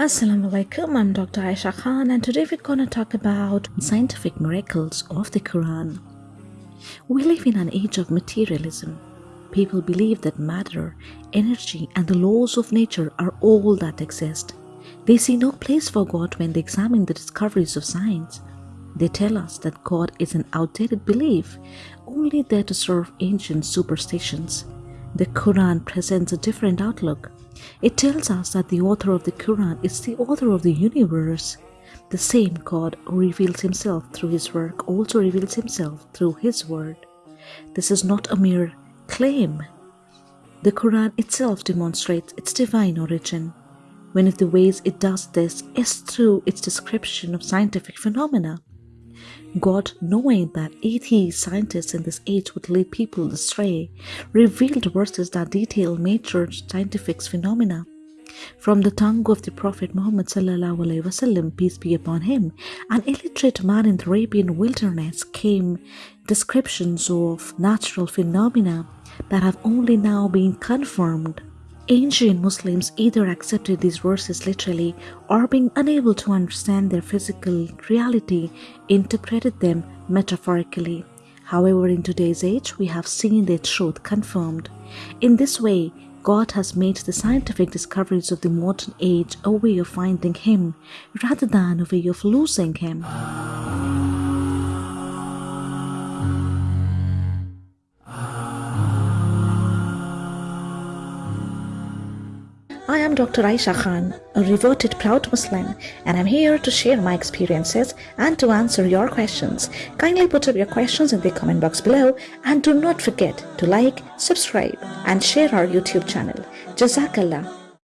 Assalamu alaikum, I'm Dr. Aisha Khan, and today we're going to talk about scientific miracles of the Quran. We live in an age of materialism. People believe that matter, energy, and the laws of nature are all that exist. They see no place for God when they examine the discoveries of science. They tell us that God is an outdated belief, only there to serve ancient superstitions. The Quran presents a different outlook. It tells us that the author of the Quran is the author of the universe. The same God who reveals himself through his work also reveals himself through his word. This is not a mere claim. The Quran itself demonstrates its divine origin. One of the ways it does this is through its description of scientific phenomena. God, knowing that atheist scientists in this age would lead people astray, revealed verses that detail major scientific phenomena. From the tongue of the Prophet Muhammad wasallam, peace be upon him, an illiterate man in the Arabian wilderness came descriptions of natural phenomena that have only now been confirmed Ancient Muslims either accepted these verses literally or being unable to understand their physical reality, interpreted them metaphorically. However, in today's age, we have seen their truth confirmed. In this way, God has made the scientific discoveries of the modern age a way of finding Him rather than a way of losing Him. I am Dr. Aisha Khan, a reverted proud Muslim, and I'm here to share my experiences and to answer your questions. Kindly put up your questions in the comment box below and do not forget to like, subscribe, and share our YouTube channel. Jazakallah.